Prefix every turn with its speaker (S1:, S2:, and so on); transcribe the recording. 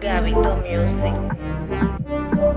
S1: Gabito Music.